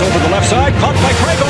Over the left side, caught by Craig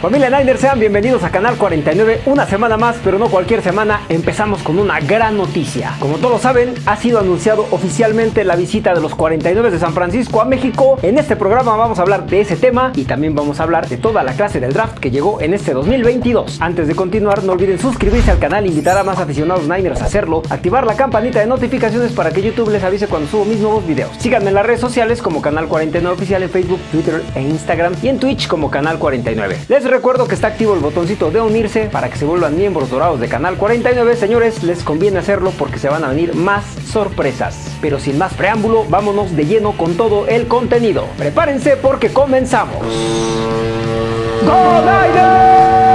Familia Niner, sean bienvenidos a Canal 49. Una semana más, pero no cualquier semana, empezamos con una gran noticia. Como todos saben, ha sido anunciado oficialmente la visita de los 49 de San Francisco a México. En este programa vamos a hablar de ese tema y también vamos a hablar de toda la clase del draft que llegó en este 2022. Antes de continuar, no olviden suscribirse al canal, invitar a más aficionados Niners a hacerlo, activar la campanita de notificaciones para que YouTube les avise cuando subo mis nuevos videos. Síganme en las redes sociales como Canal 49 Oficial en Facebook, Twitter e Instagram y en Twitch como Canal 49. Les recuerdo que está activo el botoncito de unirse para que se vuelvan miembros dorados de Canal 49. Señores, les conviene hacerlo porque se van a venir más sorpresas. Pero sin más preámbulo, vámonos de lleno con todo el contenido. Prepárense porque comenzamos. ¡Go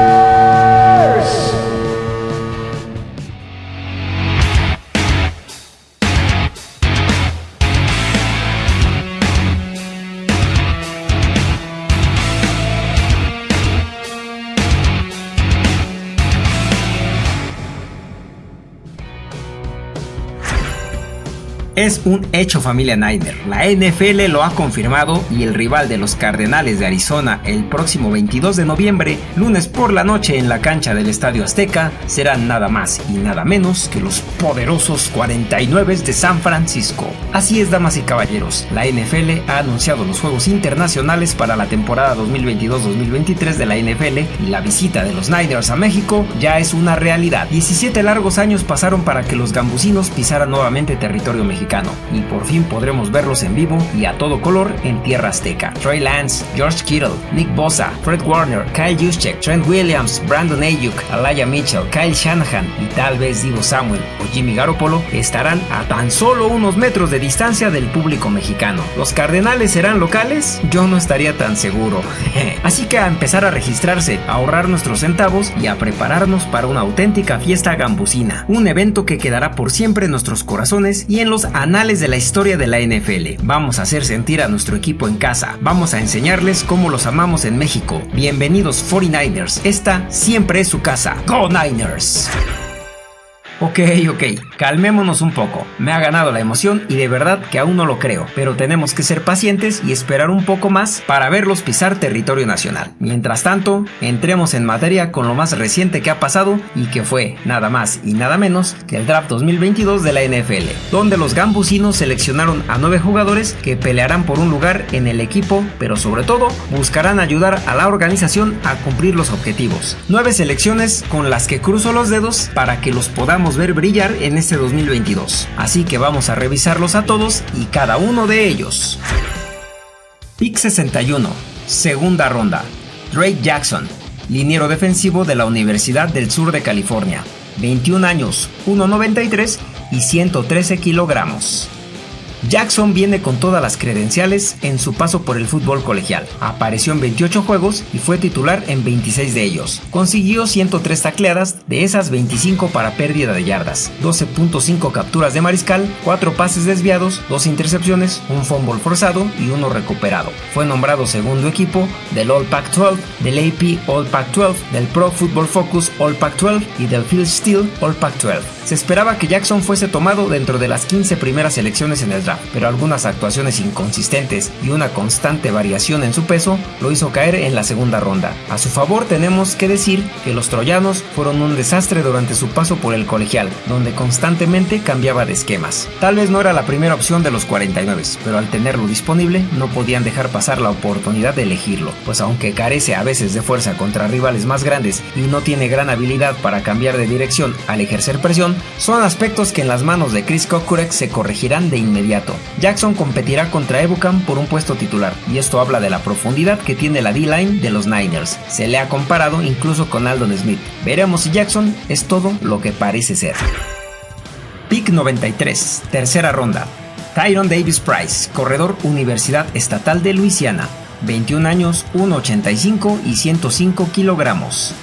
Es un hecho familia Niner. La NFL lo ha confirmado y el rival de los Cardenales de Arizona el próximo 22 de noviembre, lunes por la noche en la cancha del Estadio Azteca, serán nada más y nada menos que los poderosos 49 de San Francisco. Así es, damas y caballeros, la NFL ha anunciado los Juegos Internacionales para la temporada 2022-2023 de la NFL y la visita de los Niners a México ya es una realidad. 17 largos años pasaron para que los gambusinos pisaran nuevamente territorio mexicano y por fin podremos verlos en vivo y a todo color en tierra azteca. Trey Lance, George Kittle, Nick Bosa, Fred Warner, Kyle Juszczyk, Trent Williams, Brandon Ayuk, Alaya Mitchell, Kyle Shanahan y tal vez Divo Samuel o Jimmy Garoppolo estarán a tan solo unos metros de distancia del público mexicano. ¿Los Cardenales serán locales? Yo no estaría tan seguro. Así que a empezar a registrarse, a ahorrar nuestros centavos y a prepararnos para una auténtica fiesta gambusina. Un evento que quedará por siempre en nuestros corazones y en los anales de la historia de la NFL. Vamos a hacer sentir a nuestro equipo en casa. Vamos a enseñarles cómo los amamos en México. Bienvenidos 49ers. Esta siempre es su casa. ¡Go Niners! Ok, ok, calmémonos un poco. Me ha ganado la emoción y de verdad que aún no lo creo, pero tenemos que ser pacientes y esperar un poco más para verlos pisar territorio nacional. Mientras tanto, entremos en materia con lo más reciente que ha pasado y que fue nada más y nada menos que el draft 2022 de la NFL, donde los gambusinos seleccionaron a nueve jugadores que pelearán por un lugar en el equipo, pero sobre todo buscarán ayudar a la organización a cumplir los objetivos. Nueve selecciones con las que cruzo los dedos para que los podamos ver brillar en este 2022. Así que vamos a revisarlos a todos y cada uno de ellos. Pick 61, segunda ronda. Drake Jackson, liniero defensivo de la Universidad del Sur de California. 21 años, 1,93 y 113 kilogramos. Jackson viene con todas las credenciales en su paso por el fútbol colegial. Apareció en 28 juegos y fue titular en 26 de ellos. Consiguió 103 tacleadas, de esas 25 para pérdida de yardas, 12.5 capturas de mariscal, 4 pases desviados, 2 intercepciones, un fumble forzado y uno recuperado. Fue nombrado segundo equipo del All Pac-12, del AP All Pac-12, del Pro Football Focus All Pac-12 y del Field Steel All Pac-12. Se esperaba que Jackson fuese tomado dentro de las 15 primeras selecciones en el draft pero algunas actuaciones inconsistentes y una constante variación en su peso lo hizo caer en la segunda ronda. A su favor tenemos que decir que los troyanos fueron un desastre durante su paso por el colegial, donde constantemente cambiaba de esquemas. Tal vez no era la primera opción de los 49, pero al tenerlo disponible no podían dejar pasar la oportunidad de elegirlo, pues aunque carece a veces de fuerza contra rivales más grandes y no tiene gran habilidad para cambiar de dirección al ejercer presión, son aspectos que en las manos de Chris Kokurek se corregirán de inmediato Jackson competirá contra Ebucam por un puesto titular, y esto habla de la profundidad que tiene la D-line de los Niners. Se le ha comparado incluso con Aldon Smith. Veremos si Jackson es todo lo que parece ser. Pick 93, tercera ronda. Tyron Davis Price, corredor Universidad Estatal de Luisiana, 21 años, 1,85 y 105 kilogramos.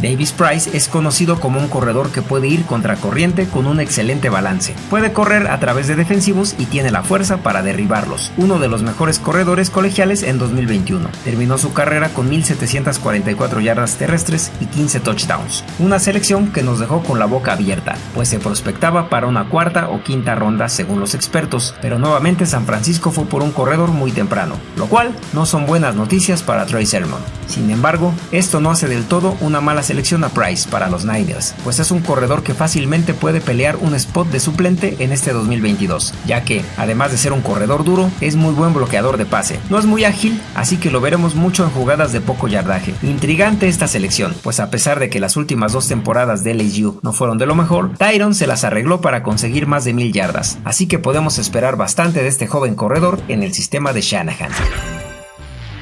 Davis Price es conocido como un corredor que puede ir contracorriente con un excelente balance. Puede correr a través de defensivos y tiene la fuerza para derribarlos. Uno de los mejores corredores colegiales en 2021. Terminó su carrera con 1744 yardas terrestres y 15 touchdowns. Una selección que nos dejó con la boca abierta, pues se prospectaba para una cuarta o quinta ronda según los expertos, pero nuevamente San Francisco fue por un corredor muy temprano, lo cual no son buenas noticias para Trey Sermon. Sin embargo, esto no hace del todo una mala selección a Price para los Niners, pues es un corredor que fácilmente puede pelear un spot de suplente en este 2022, ya que, además de ser un corredor duro, es muy buen bloqueador de pase. No es muy ágil, así que lo veremos mucho en jugadas de poco yardaje. Intrigante esta selección, pues a pesar de que las últimas dos temporadas de LSU no fueron de lo mejor, Tyron se las arregló para conseguir más de mil yardas, así que podemos esperar bastante de este joven corredor en el sistema de Shanahan.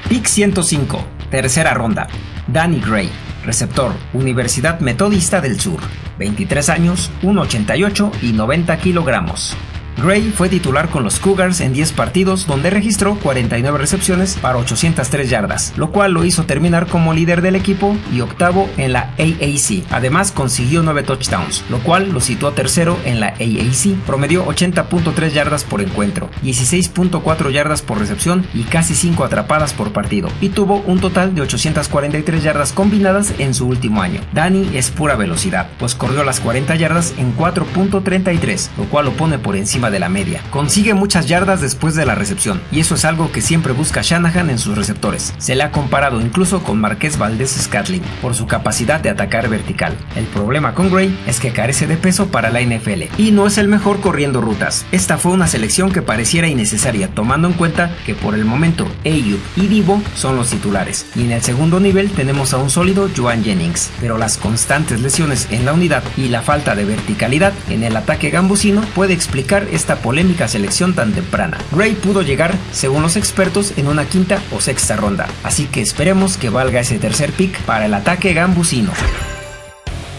Pick 105, tercera ronda. Danny Gray, receptor, Universidad Metodista del Sur, 23 años, 1,88 y 90 kilogramos. Gray fue titular con los Cougars en 10 partidos donde registró 49 recepciones para 803 yardas, lo cual lo hizo terminar como líder del equipo y octavo en la AAC. Además consiguió 9 touchdowns, lo cual lo situó tercero en la AAC. Promedió 80.3 yardas por encuentro, 16.4 yardas por recepción y casi 5 atrapadas por partido, y tuvo un total de 843 yardas combinadas en su último año. Danny es pura velocidad, pues corrió las 40 yardas en 4.33, lo cual lo pone por encima de la media. Consigue muchas yardas después de la recepción, y eso es algo que siempre busca Shanahan en sus receptores. Se le ha comparado incluso con Marqués Valdés Scatling por su capacidad de atacar vertical. El problema con Gray es que carece de peso para la NFL y no es el mejor corriendo rutas. Esta fue una selección que pareciera innecesaria tomando en cuenta que por el momento Ayuk y Divo son los titulares y en el segundo nivel tenemos a un sólido Joan Jennings, pero las constantes lesiones en la unidad y la falta de verticalidad en el ataque gambusino puede explicar esta polémica selección tan temprana. Gray pudo llegar, según los expertos, en una quinta o sexta ronda, así que esperemos que valga ese tercer pick para el ataque gambusino.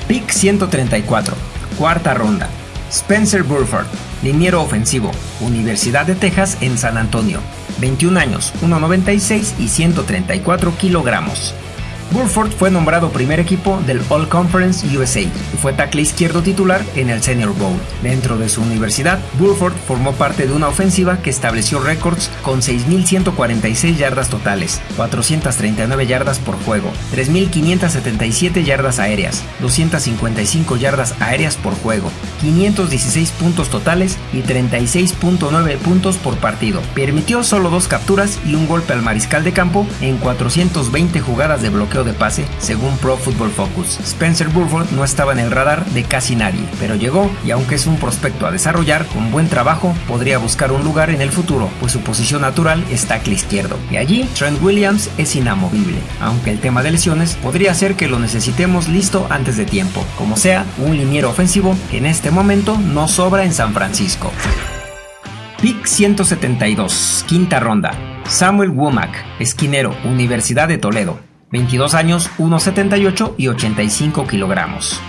Pick 134, cuarta ronda. Spencer Burford, liniero ofensivo, Universidad de Texas en San Antonio, 21 años, 1,96 y 134 kilogramos. Burford fue nombrado primer equipo del All Conference USA y fue tackle izquierdo titular en el Senior Bowl. Dentro de su universidad, Burford formó parte de una ofensiva que estableció récords con 6.146 yardas totales, 439 yardas por juego, 3.577 yardas aéreas, 255 yardas aéreas por juego, 516 puntos totales y 36.9 puntos por partido. Permitió solo dos capturas y un golpe al mariscal de campo en 420 jugadas de bloqueo de pase, según Pro Football Focus. Spencer Burford no estaba en el radar de casi nadie, pero llegó y aunque es un prospecto a desarrollar, con buen trabajo podría buscar un lugar en el futuro, pues su posición natural es tackle izquierdo. Y allí Trent Williams es inamovible, aunque el tema de lesiones podría ser que lo necesitemos listo antes de tiempo. Como sea, un liniero ofensivo que en este momento no sobra en San Francisco. Pick 172, quinta ronda. Samuel Womack, esquinero, Universidad de Toledo. 22 años, 1,78 y 85 kilogramos.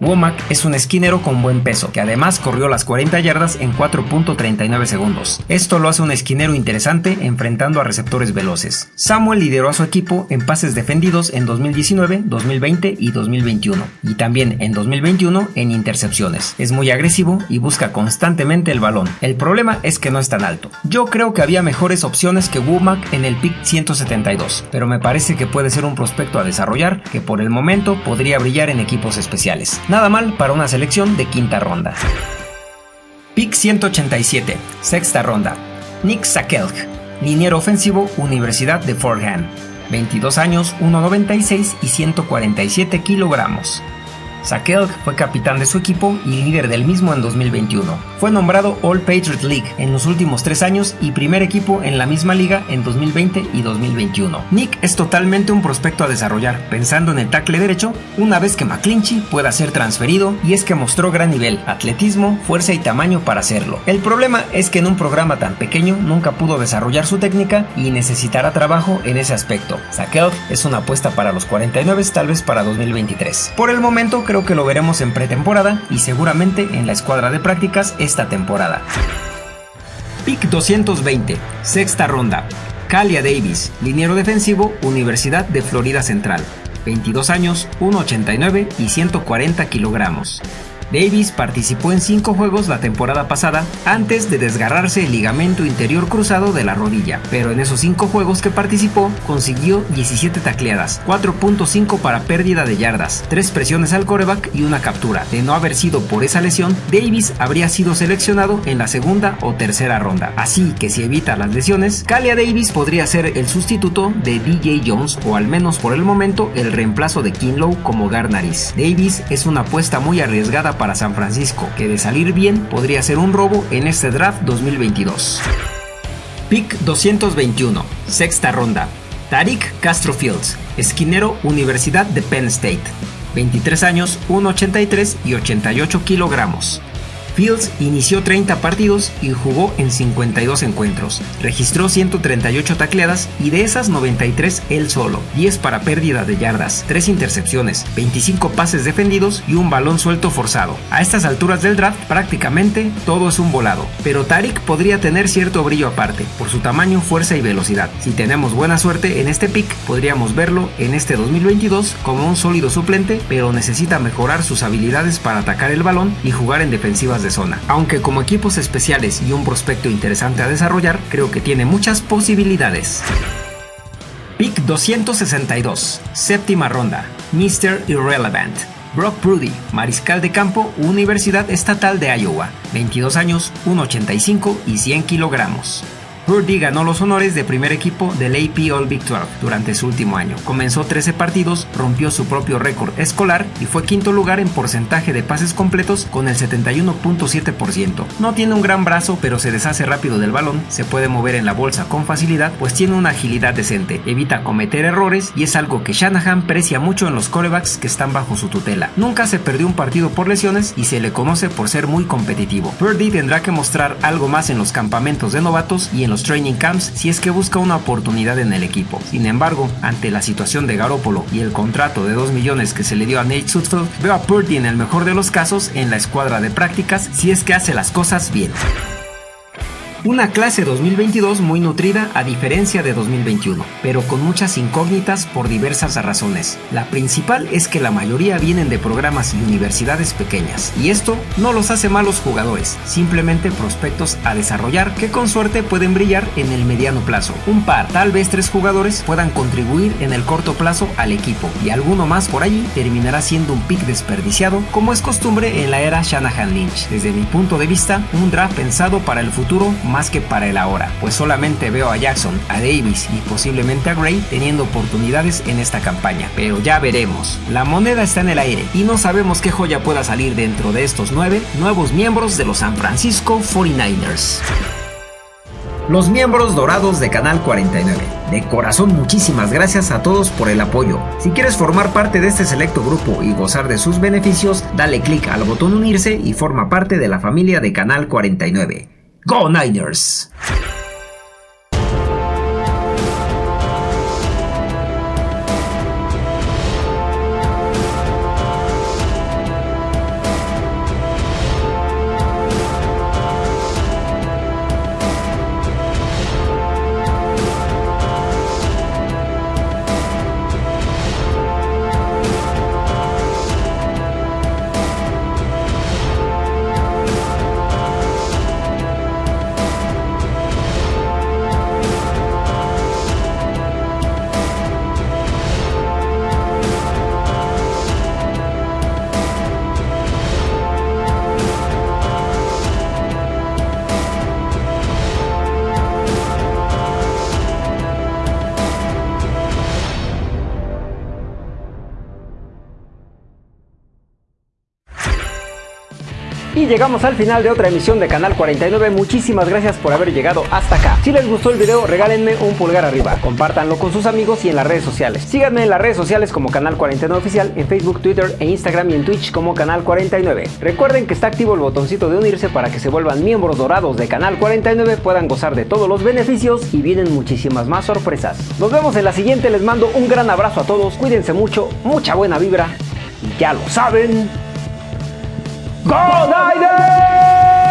Womack es un esquinero con buen peso, que además corrió las 40 yardas en 4.39 segundos. Esto lo hace un esquinero interesante enfrentando a receptores veloces. Samuel lideró a su equipo en pases defendidos en 2019, 2020 y 2021, y también en 2021 en intercepciones. Es muy agresivo y busca constantemente el balón. El problema es que no es tan alto. Yo creo que había mejores opciones que Womack en el pick 172, pero me parece que puede ser un prospecto a desarrollar que por el momento podría brillar en equipos especiales. Nada mal para una selección de quinta ronda. Pick 187, sexta ronda. Nick Sakelk, liniero ofensivo, Universidad de Fordham. 22 años, 1,96 y 147 kilogramos. Sakelk fue capitán de su equipo y líder del mismo en 2021. Fue nombrado All Patriot League en los últimos tres años y primer equipo en la misma liga en 2020 y 2021. Nick es totalmente un prospecto a desarrollar, pensando en el tackle derecho una vez que McClinchy pueda ser transferido y es que mostró gran nivel, atletismo, fuerza y tamaño para hacerlo. El problema es que en un programa tan pequeño nunca pudo desarrollar su técnica y necesitará trabajo en ese aspecto. Sakelk es una apuesta para los 49 tal vez para 2023. Por el momento creo que lo veremos en pretemporada y seguramente en la escuadra de prácticas esta temporada. Pick 220, sexta ronda. Calia Davis, liniero defensivo, Universidad de Florida Central. 22 años, 1,89 y 140 kilogramos. Davis participó en cinco juegos la temporada pasada antes de desgarrarse el ligamento interior cruzado de la rodilla, pero en esos cinco juegos que participó consiguió 17 tacleadas, 4.5 para pérdida de yardas, 3 presiones al coreback y una captura. De no haber sido por esa lesión, Davis habría sido seleccionado en la segunda o tercera ronda. Así que si evita las lesiones, Kalia Davis podría ser el sustituto de DJ Jones o al menos por el momento el reemplazo de Kinlow como Garnaris. Davis es una apuesta muy arriesgada para San Francisco, que de salir bien podría ser un robo en este draft 2022. Pick 221, sexta ronda. Tariq Castro Fields, esquinero Universidad de Penn State. 23 años, 1,83 y 88 kilogramos. Fields inició 30 partidos y jugó en 52 encuentros. Registró 138 tacleadas y de esas 93 él solo, 10 para pérdida de yardas, 3 intercepciones, 25 pases defendidos y un balón suelto forzado. A estas alturas del draft prácticamente todo es un volado, pero Tarik podría tener cierto brillo aparte por su tamaño, fuerza y velocidad. Si tenemos buena suerte en este pick, podríamos verlo en este 2022 como un sólido suplente, pero necesita mejorar sus habilidades para atacar el balón y jugar en defensivas de zona. Aunque como equipos especiales y un prospecto interesante a desarrollar, creo que tiene muchas posibilidades. Pick 262, séptima ronda, Mr. Irrelevant. Brock Prudy, mariscal de campo, Universidad Estatal de Iowa, 22 años, 1,85 y 100 kilogramos. Purdy ganó los honores de primer equipo del AP All Big 12 durante su último año. Comenzó 13 partidos, rompió su propio récord escolar y fue quinto lugar en porcentaje de pases completos con el 71.7%. No tiene un gran brazo, pero se deshace rápido del balón, se puede mover en la bolsa con facilidad, pues tiene una agilidad decente, evita cometer errores y es algo que Shanahan precia mucho en los corebacks que están bajo su tutela. Nunca se perdió un partido por lesiones y se le conoce por ser muy competitivo. Purdy tendrá que mostrar algo más en los campamentos de novatos y en los training camps si es que busca una oportunidad en el equipo. Sin embargo, ante la situación de Garoppolo y el contrato de 2 millones que se le dio a Nate Sudfeld, veo a Purdy en el mejor de los casos en la escuadra de prácticas si es que hace las cosas bien. Una clase 2022 muy nutrida a diferencia de 2021, pero con muchas incógnitas por diversas razones. La principal es que la mayoría vienen de programas y universidades pequeñas, y esto no los hace malos jugadores, simplemente prospectos a desarrollar que con suerte pueden brillar en el mediano plazo. Un par, tal vez tres jugadores puedan contribuir en el corto plazo al equipo, y alguno más por allí terminará siendo un pick desperdiciado, como es costumbre en la era Shanahan Lynch. Desde mi punto de vista, un draft pensado para el futuro más que para el ahora, pues solamente veo a Jackson, a Davis y posiblemente a Gray teniendo oportunidades en esta campaña, pero ya veremos. La moneda está en el aire y no sabemos qué joya pueda salir dentro de estos nueve nuevos miembros de los San Francisco 49ers. Los miembros dorados de Canal 49. De corazón muchísimas gracias a todos por el apoyo. Si quieres formar parte de este selecto grupo y gozar de sus beneficios, dale clic al botón unirse y forma parte de la familia de Canal 49. Go Niners! Llegamos al final de otra emisión de Canal 49. Muchísimas gracias por haber llegado hasta acá. Si les gustó el video, regálenme un pulgar arriba. Compártanlo con sus amigos y en las redes sociales. Síganme en las redes sociales como Canal 49 Oficial, en Facebook, Twitter e Instagram y en Twitch como Canal 49. Recuerden que está activo el botoncito de unirse para que se vuelvan miembros dorados de Canal 49, puedan gozar de todos los beneficios y vienen muchísimas más sorpresas. Nos vemos en la siguiente, les mando un gran abrazo a todos, cuídense mucho, mucha buena vibra y ya lo saben. Go Niners!